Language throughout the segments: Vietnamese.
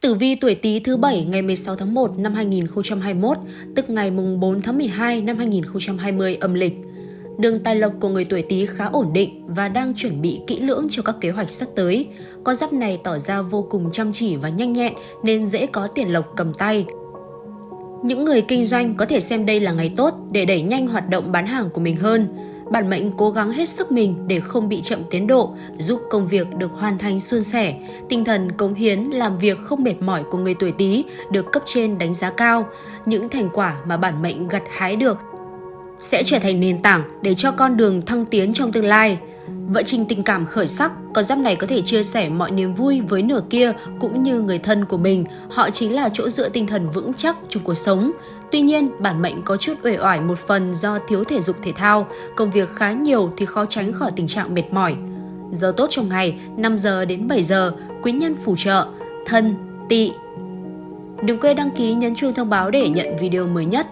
Tử vi tuổi Tý thứ bảy ngày 16 tháng 1 năm 2021, tức ngày mùng 4 tháng 12 năm 2020 âm lịch. Đường tài lộc của người tuổi Tý khá ổn định và đang chuẩn bị kỹ lưỡng cho các kế hoạch sắp tới. Con giáp này tỏ ra vô cùng chăm chỉ và nhanh nhẹn nên dễ có tiền lộc cầm tay. Những người kinh doanh có thể xem đây là ngày tốt để đẩy nhanh hoạt động bán hàng của mình hơn bản mệnh cố gắng hết sức mình để không bị chậm tiến độ, giúp công việc được hoàn thành suôn sẻ. Tinh thần cống hiến, làm việc không mệt mỏi của người tuổi Tý được cấp trên đánh giá cao. Những thành quả mà bản mệnh gặt hái được sẽ trở thành nền tảng để cho con đường thăng tiến trong tương lai. Vợ trình tình cảm khởi sắc, con giáp này có thể chia sẻ mọi niềm vui với nửa kia cũng như người thân của mình. Họ chính là chỗ dựa tinh thần vững chắc trong cuộc sống. Tuy nhiên, bản mệnh có chút uể oải một phần do thiếu thể dục thể thao, công việc khá nhiều thì khó tránh khỏi tình trạng mệt mỏi. Giờ tốt trong ngày 5 giờ đến 7 giờ, quý nhân phù trợ, thân, tỵ. Đừng quên đăng ký nhấn chuông thông báo để nhận video mới nhất.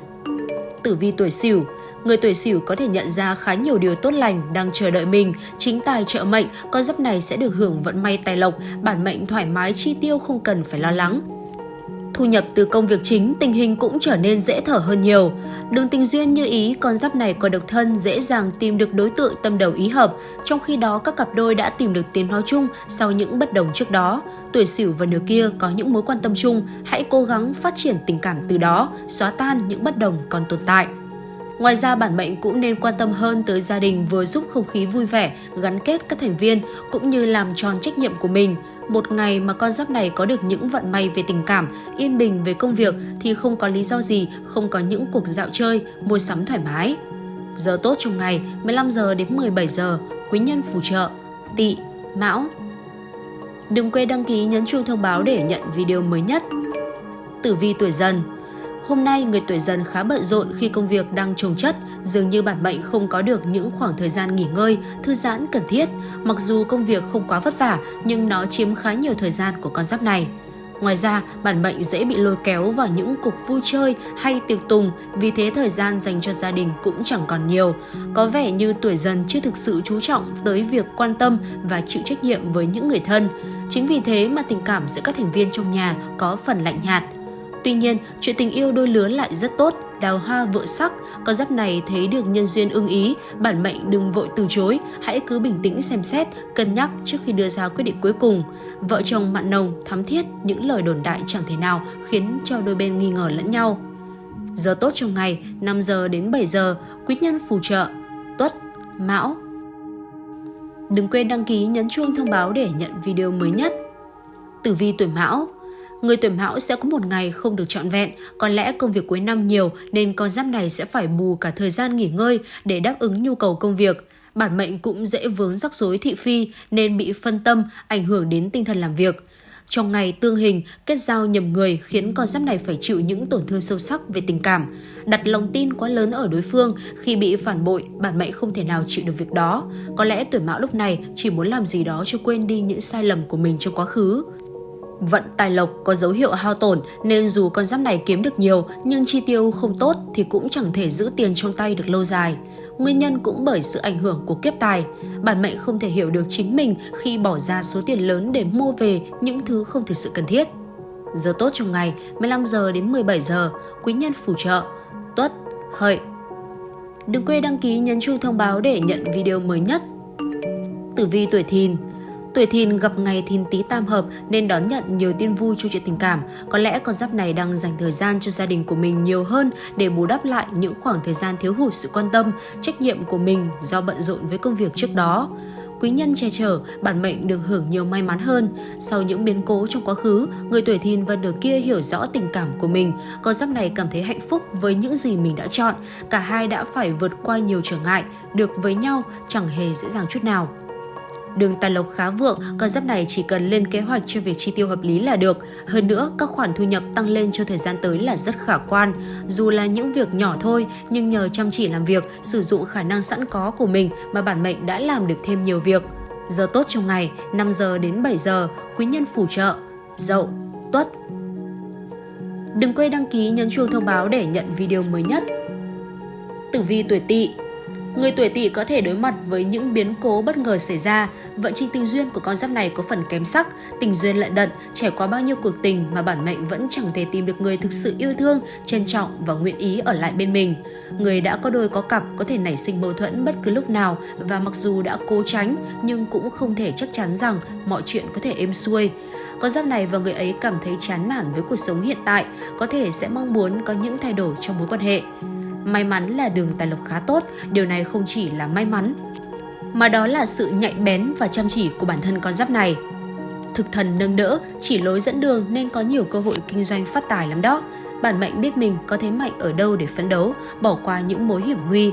Tử vi tuổi Sửu Người tuổi Sửu có thể nhận ra khá nhiều điều tốt lành đang chờ đợi mình. Chính tài trợ mệnh, con giáp này sẽ được hưởng vận may tài lộc, bản mệnh thoải mái chi tiêu không cần phải lo lắng. Thu nhập từ công việc chính, tình hình cũng trở nên dễ thở hơn nhiều. Đường tình duyên như ý, con giáp này còn độc thân dễ dàng tìm được đối tượng tâm đầu ý hợp, trong khi đó các cặp đôi đã tìm được tiếng nói chung sau những bất đồng trước đó. Tuổi Sửu và nửa kia có những mối quan tâm chung, hãy cố gắng phát triển tình cảm từ đó, xóa tan những bất đồng còn tồn tại. Ngoài ra bản mệnh cũng nên quan tâm hơn tới gia đình vừa giúp không khí vui vẻ, gắn kết các thành viên cũng như làm tròn trách nhiệm của mình. Một ngày mà con giáp này có được những vận may về tình cảm, yên bình về công việc thì không có lý do gì không có những cuộc dạo chơi, mua sắm thoải mái. Giờ tốt trong ngày 15 giờ đến 17 giờ, quý nhân phù trợ, tỵ, mão. Đừng quên đăng ký nhấn chuông thông báo để nhận video mới nhất. Tử vi tuổi dần Hôm nay, người tuổi dần khá bận rộn khi công việc đang trồng chất, dường như bản mệnh không có được những khoảng thời gian nghỉ ngơi, thư giãn cần thiết. Mặc dù công việc không quá vất vả, nhưng nó chiếm khá nhiều thời gian của con giáp này. Ngoài ra, bản mệnh dễ bị lôi kéo vào những cuộc vui chơi hay tiệc tùng, vì thế thời gian dành cho gia đình cũng chẳng còn nhiều. Có vẻ như tuổi dần chưa thực sự chú trọng tới việc quan tâm và chịu trách nhiệm với những người thân. Chính vì thế mà tình cảm giữa các thành viên trong nhà có phần lạnh nhạt. Tuy nhiên, chuyện tình yêu đôi lứa lại rất tốt, đào hoa vợ sắc, con giáp này thấy được nhân duyên ưng ý, bản mệnh đừng vội từ chối, hãy cứ bình tĩnh xem xét, cân nhắc trước khi đưa ra quyết định cuối cùng. Vợ chồng mặn nồng, thắm thiết, những lời đồn đại chẳng thể nào khiến cho đôi bên nghi ngờ lẫn nhau. Giờ tốt trong ngày, 5 giờ đến 7 giờ, quý nhân phù trợ, tuất, mão. Đừng quên đăng ký nhấn chuông thông báo để nhận video mới nhất. Tử vi tuổi mão Người tuổi mão sẽ có một ngày không được trọn vẹn, có lẽ công việc cuối năm nhiều nên con giáp này sẽ phải bù cả thời gian nghỉ ngơi để đáp ứng nhu cầu công việc. Bản mệnh cũng dễ vướng rắc rối thị phi nên bị phân tâm, ảnh hưởng đến tinh thần làm việc. Trong ngày tương hình, kết giao nhầm người khiến con giáp này phải chịu những tổn thương sâu sắc về tình cảm. Đặt lòng tin quá lớn ở đối phương, khi bị phản bội, bản mệnh không thể nào chịu được việc đó. Có lẽ tuổi mão lúc này chỉ muốn làm gì đó cho quên đi những sai lầm của mình trong quá khứ. Vận tài lộc có dấu hiệu hao tổn nên dù con giáp này kiếm được nhiều nhưng chi tiêu không tốt thì cũng chẳng thể giữ tiền trong tay được lâu dài. Nguyên nhân cũng bởi sự ảnh hưởng của kiếp tài. Bản mệnh không thể hiểu được chính mình khi bỏ ra số tiền lớn để mua về những thứ không thực sự cần thiết. Giờ tốt trong ngày 15 giờ đến 17 giờ, quý nhân phù trợ, tuất, hợi. Đừng quên đăng ký nhấn chuông thông báo để nhận video mới nhất. Tử vi tuổi thìn Tuổi thìn gặp ngày thìn tý tam hợp nên đón nhận nhiều tin vui cho chuyện tình cảm. Có lẽ con giáp này đang dành thời gian cho gia đình của mình nhiều hơn để bù đắp lại những khoảng thời gian thiếu hụt sự quan tâm, trách nhiệm của mình do bận rộn với công việc trước đó quý nhân che chở, bản mệnh được hưởng nhiều may mắn hơn. Sau những biến cố trong quá khứ, người tuổi thìn và nửa kia hiểu rõ tình cảm của mình. Con giáp này cảm thấy hạnh phúc với những gì mình đã chọn. Cả hai đã phải vượt qua nhiều trở ngại, được với nhau chẳng hề dễ dàng chút nào. Đường tài lộc khá vượng, con giáp này chỉ cần lên kế hoạch cho việc chi tiêu hợp lý là được. Hơn nữa, các khoản thu nhập tăng lên cho thời gian tới là rất khả quan. Dù là những việc nhỏ thôi, nhưng nhờ chăm chỉ làm việc, sử dụng khả năng sẵn có của mình mà bản mệnh đã làm được thêm nhiều việc. Giờ tốt trong ngày, 5 giờ đến 7 giờ, quý nhân phù trợ, dậu, tuất. Đừng quên đăng ký nhấn chuông thông báo để nhận video mới nhất. Tử vi tuổi tỵ Người tuổi tỵ có thể đối mặt với những biến cố bất ngờ xảy ra. Vận trình tình duyên của con giáp này có phần kém sắc, tình duyên lại đận, trải qua bao nhiêu cuộc tình mà bản mệnh vẫn chẳng thể tìm được người thực sự yêu thương, trân trọng và nguyện ý ở lại bên mình. Người đã có đôi có cặp có thể nảy sinh mâu thuẫn bất cứ lúc nào và mặc dù đã cố tránh nhưng cũng không thể chắc chắn rằng mọi chuyện có thể êm xuôi. Con giáp này và người ấy cảm thấy chán nản với cuộc sống hiện tại, có thể sẽ mong muốn có những thay đổi trong mối quan hệ. May mắn là đường tài lộc khá tốt, điều này không chỉ là may mắn, mà đó là sự nhạy bén và chăm chỉ của bản thân con giáp này. Thực thần nâng đỡ, chỉ lối dẫn đường nên có nhiều cơ hội kinh doanh phát tài lắm đó. Bản mệnh biết mình có thế mạnh ở đâu để phấn đấu, bỏ qua những mối hiểm nguy.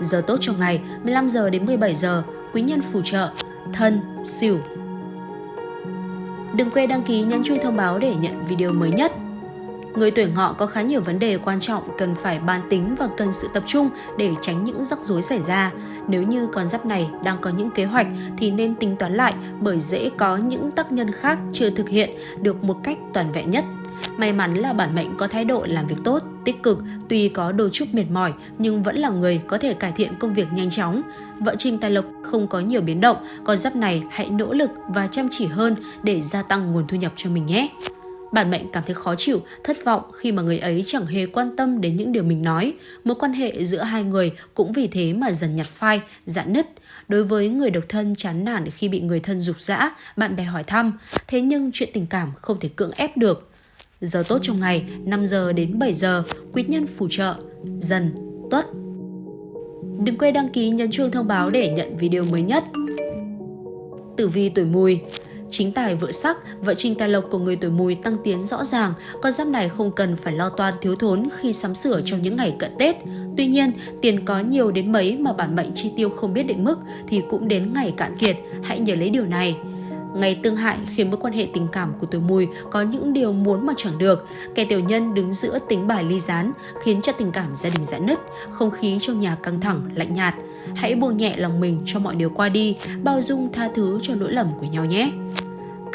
Giờ tốt trong ngày 15 giờ đến 17 giờ, quý nhân phù trợ, thân, xỉu. Đừng quên đăng ký nhấn chuông thông báo để nhận video mới nhất. Người tuổi ngọ có khá nhiều vấn đề quan trọng cần phải bàn tính và cần sự tập trung để tránh những rắc rối xảy ra. Nếu như con giáp này đang có những kế hoạch thì nên tính toán lại bởi dễ có những tác nhân khác chưa thực hiện được một cách toàn vẹn nhất. May mắn là bản mệnh có thái độ làm việc tốt, tích cực, tuy có đôi chút mệt mỏi nhưng vẫn là người có thể cải thiện công việc nhanh chóng. Vợ trình tài lộc không có nhiều biến động, con giáp này hãy nỗ lực và chăm chỉ hơn để gia tăng nguồn thu nhập cho mình nhé. Bản mệnh cảm thấy khó chịu, thất vọng khi mà người ấy chẳng hề quan tâm đến những điều mình nói. Mối quan hệ giữa hai người cũng vì thế mà dần nhạt phai, dạn nứt. Đối với người độc thân chán nản khi bị người thân dục dã, bạn bè hỏi thăm. Thế nhưng chuyện tình cảm không thể cưỡng ép được. Giờ tốt trong ngày 5 giờ đến 7 giờ, quý nhân phù trợ, dần, tuất. Đừng quên đăng ký nhấn chuông thông báo để nhận video mới nhất. Tử vi tuổi mùi Chính tài vợ sắc, vợ trình tài lộc của người tuổi mùi tăng tiến rõ ràng, con giáp này không cần phải lo toan thiếu thốn khi sắm sửa trong những ngày cận Tết. Tuy nhiên, tiền có nhiều đến mấy mà bản mệnh chi tiêu không biết định mức thì cũng đến ngày cạn kiệt, hãy nhớ lấy điều này. Ngày tương hại khiến mối quan hệ tình cảm của tuổi mùi có những điều muốn mà chẳng được. Kẻ tiểu nhân đứng giữa tính bài ly gián khiến cho tình cảm gia đình giãn nứt, không khí trong nhà căng thẳng, lạnh nhạt. Hãy buông nhẹ lòng mình cho mọi điều qua đi, bao dung tha thứ cho lỗi lầm của nhau nhé.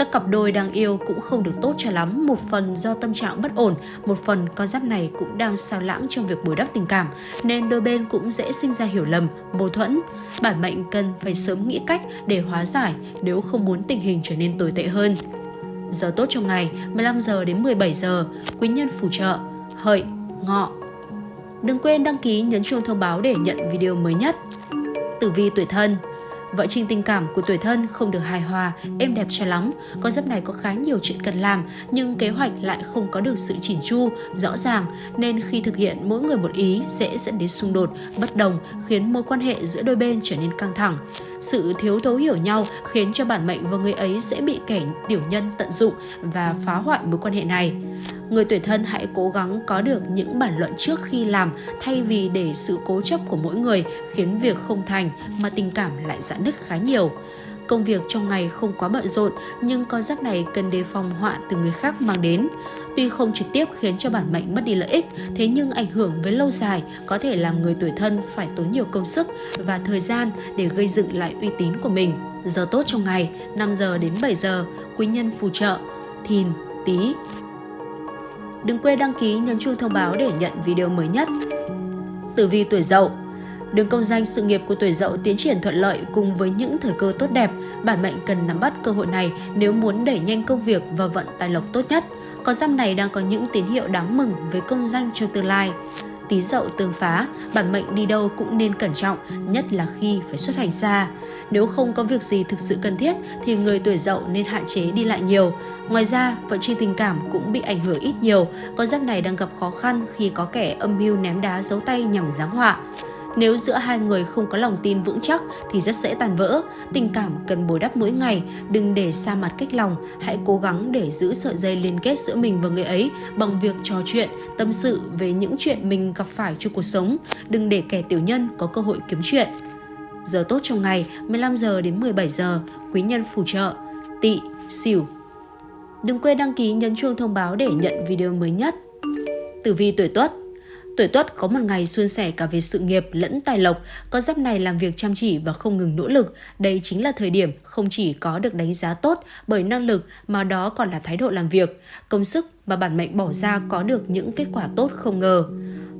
Các cặp đôi đang yêu cũng không được tốt cho lắm, một phần do tâm trạng bất ổn, một phần con giáp này cũng đang sao lãng trong việc bồi đắp tình cảm, nên đôi bên cũng dễ sinh ra hiểu lầm, mâu thuẫn. Bản mệnh cần phải sớm nghĩ cách để hóa giải nếu không muốn tình hình trở nên tồi tệ hơn. Giờ tốt trong ngày 15 giờ đến 17 giờ, quý nhân phù trợ, hợi, ngọ. Đừng quên đăng ký nhấn chuông thông báo để nhận video mới nhất. Tử vi tuổi thân Vợ trình tình cảm của tuổi thân không được hài hòa, êm đẹp cho lắm. Con giáp này có khá nhiều chuyện cần làm, nhưng kế hoạch lại không có được sự chỉn chu, rõ ràng, nên khi thực hiện mỗi người một ý dễ dẫn đến xung đột, bất đồng, khiến mối quan hệ giữa đôi bên trở nên căng thẳng. Sự thiếu thấu hiểu nhau khiến cho bản mệnh và người ấy sẽ bị kẻ tiểu nhân tận dụng và phá hoại mối quan hệ này. Người tuổi thân hãy cố gắng có được những bản luận trước khi làm thay vì để sự cố chấp của mỗi người khiến việc không thành mà tình cảm lại giãn nứt khá nhiều. Công việc trong ngày không quá bận rộn nhưng con giáp này cần đề phòng họa từ người khác mang đến. Tuy không trực tiếp khiến cho bản mệnh mất đi lợi ích, thế nhưng ảnh hưởng với lâu dài có thể làm người tuổi thân phải tốn nhiều công sức và thời gian để gây dựng lại uy tín của mình. Giờ tốt trong ngày 5 giờ đến 7 giờ, quý nhân phù trợ, thìn, tí. Đừng quên đăng ký nhấn chuông thông báo để nhận video mới nhất. Tử vi tuổi dậu Đường công danh sự nghiệp của tuổi dậu tiến triển thuận lợi cùng với những thời cơ tốt đẹp, bản mệnh cần nắm bắt cơ hội này nếu muốn đẩy nhanh công việc và vận tài lộc tốt nhất. Con giáp này đang có những tín hiệu đáng mừng với công danh cho tương lai. Tí dậu tương phá, bản mệnh đi đâu cũng nên cẩn trọng, nhất là khi phải xuất hành xa. Nếu không có việc gì thực sự cần thiết thì người tuổi dậu nên hạn chế đi lại nhiều. Ngoài ra, vận trình tình cảm cũng bị ảnh hưởng ít nhiều. Con giáp này đang gặp khó khăn khi có kẻ âm mưu ném đá giấu tay nhằm giáng họa. Nếu giữa hai người không có lòng tin vững chắc thì rất dễ tàn vỡ. Tình cảm cần bồi đắp mỗi ngày, đừng để xa mặt cách lòng. Hãy cố gắng để giữ sợi dây liên kết giữa mình và người ấy bằng việc trò chuyện, tâm sự về những chuyện mình gặp phải trong cuộc sống. Đừng để kẻ tiểu nhân có cơ hội kiếm chuyện. Giờ tốt trong ngày 15 giờ đến 17 giờ, quý nhân phù trợ, tỵ, xỉu. Đừng quên đăng ký nhấn chuông thông báo để nhận video mới nhất. Tử vi tuổi Tuất Tuổi Tuất có một ngày suôn sẻ cả về sự nghiệp lẫn tài lộc, con giáp này làm việc chăm chỉ và không ngừng nỗ lực. Đây chính là thời điểm không chỉ có được đánh giá tốt bởi năng lực mà đó còn là thái độ làm việc, công sức mà bản mệnh bỏ ra có được những kết quả tốt không ngờ.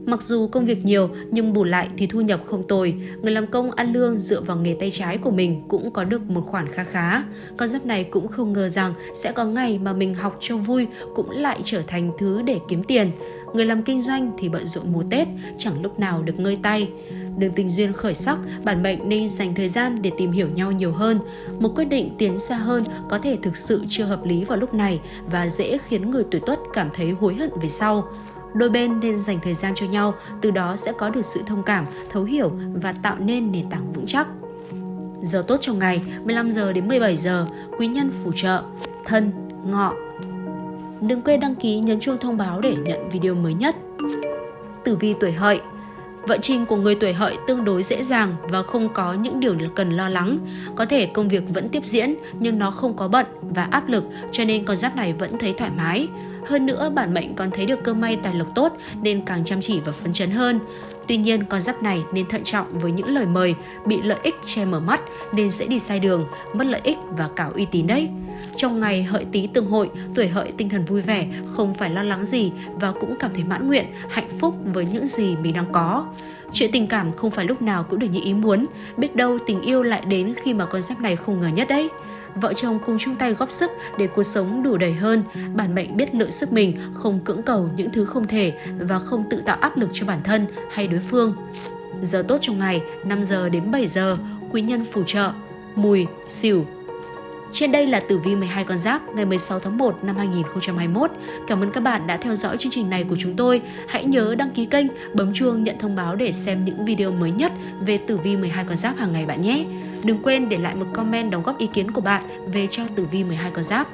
Mặc dù công việc nhiều nhưng bù lại thì thu nhập không tồi, người làm công ăn lương dựa vào nghề tay trái của mình cũng có được một khoản khá khá. Con giáp này cũng không ngờ rằng sẽ có ngày mà mình học cho vui cũng lại trở thành thứ để kiếm tiền. Người làm kinh doanh thì bận rộn mùa Tết, chẳng lúc nào được ngơi tay. Đường tình duyên khởi sắc, bản mệnh nên dành thời gian để tìm hiểu nhau nhiều hơn. Một quyết định tiến xa hơn có thể thực sự chưa hợp lý vào lúc này và dễ khiến người tuổi tuất cảm thấy hối hận về sau đôi bên nên dành thời gian cho nhau, từ đó sẽ có được sự thông cảm, thấu hiểu và tạo nên nền tảng vững chắc. Giờ tốt trong ngày 15 giờ đến 17 giờ, quý nhân phù trợ, thân, ngọ. Đừng quên đăng ký nhấn chuông thông báo để nhận video mới nhất. Tử vi tuổi hợi Vận trình của người tuổi hợi tương đối dễ dàng và không có những điều cần lo lắng. Có thể công việc vẫn tiếp diễn nhưng nó không có bận và áp lực cho nên con giáp này vẫn thấy thoải mái. Hơn nữa, bản mệnh còn thấy được cơ may tài lộc tốt nên càng chăm chỉ và phấn chấn hơn. Tuy nhiên, con giáp này nên thận trọng với những lời mời, bị lợi ích che mở mắt nên sẽ đi sai đường, mất lợi ích và cả uy tín đấy. Trong ngày hợi tí tương hội, tuổi hợi tinh thần vui vẻ, không phải lo lắng gì và cũng cảm thấy mãn nguyện, hạnh phúc với những gì mình đang có. Chuyện tình cảm không phải lúc nào cũng được như ý muốn, biết đâu tình yêu lại đến khi mà con giáp này không ngờ nhất đấy vợ chồng cùng chung tay góp sức để cuộc sống đủ đầy hơn. Bản mệnh biết lựa sức mình, không cưỡng cầu những thứ không thể và không tự tạo áp lực cho bản thân hay đối phương. Giờ tốt trong ngày 5 giờ đến 7 giờ, quý nhân phù trợ, mùi, xỉu, trên đây là tử vi 12 con giáp ngày 16 tháng 1 năm 2021. Cảm ơn các bạn đã theo dõi chương trình này của chúng tôi. Hãy nhớ đăng ký kênh, bấm chuông nhận thông báo để xem những video mới nhất về tử vi 12 con giáp hàng ngày bạn nhé. Đừng quên để lại một comment đóng góp ý kiến của bạn về cho tử vi 12 con giáp.